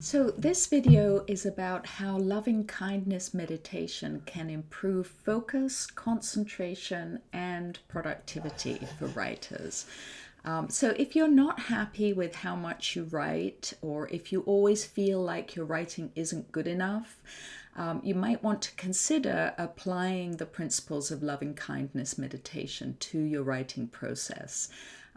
So this video is about how loving kindness meditation can improve focus, concentration, and productivity for writers. Um, so if you're not happy with how much you write, or if you always feel like your writing isn't good enough, um, you might want to consider applying the principles of loving kindness meditation to your writing process.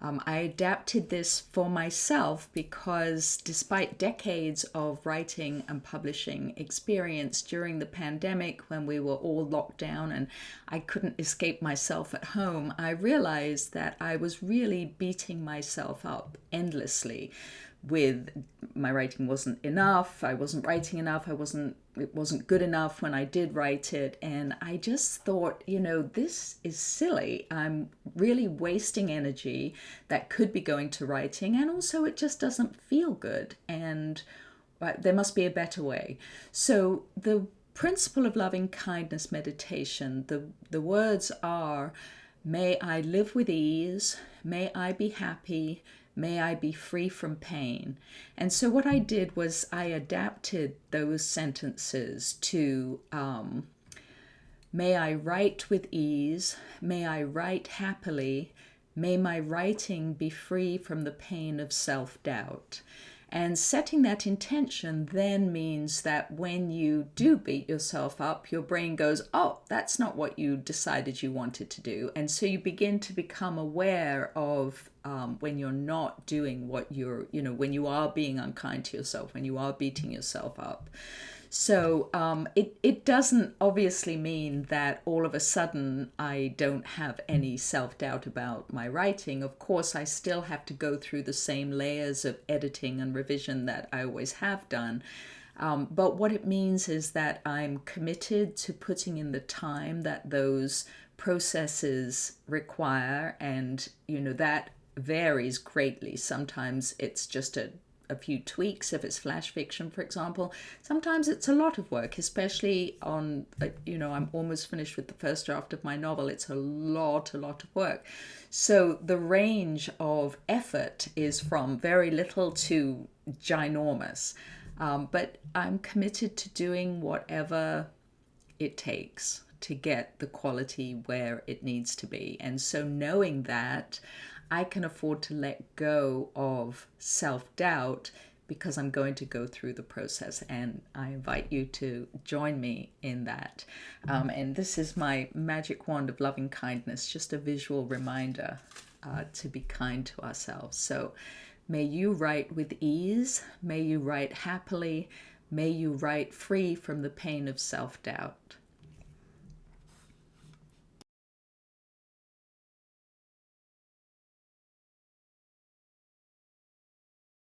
Um, I adapted this for myself because despite decades of writing and publishing experience during the pandemic when we were all locked down and I couldn't escape myself at home, I realized that I was really beating myself up endlessly with my writing wasn't enough i wasn't writing enough i wasn't it wasn't good enough when i did write it and i just thought you know this is silly. I'm really wasting energy that could be going to writing and also it just doesn't feel good and uh, there must be a better way. So the principle of loving kindness meditation the the words are may i live with ease may i be happy May I be free from pain. And so what I did was I adapted those sentences to um, May I write with ease. May I write happily. May my writing be free from the pain of self doubt. And setting that intention then means that when you do beat yourself up, your brain goes, oh, that's not what you decided you wanted to do. And so you begin to become aware of um, when you're not doing what you're, you know, when you are being unkind to yourself, when you are beating yourself up. So um, it, it doesn't obviously mean that all of a sudden I don't have any self doubt about my writing. Of course, I still have to go through the same layers of editing and revision that I always have done. Um, but what it means is that I'm committed to putting in the time that those processes require, and you know that varies greatly. Sometimes it's just a a few tweaks if it's flash fiction, for example. Sometimes it's a lot of work, especially on, you know, I'm almost finished with the first draft of my novel. It's a lot, a lot of work. So the range of effort is from very little to ginormous. Um, but I'm committed to doing whatever it takes to get the quality where it needs to be. And so knowing that, I can afford to let go of self doubt because I'm going to go through the process and I invite you to join me in that. Um, and this is my magic wand of loving kindness, just a visual reminder uh, to be kind to ourselves. So may you write with ease, may you write happily, may you write free from the pain of self doubt.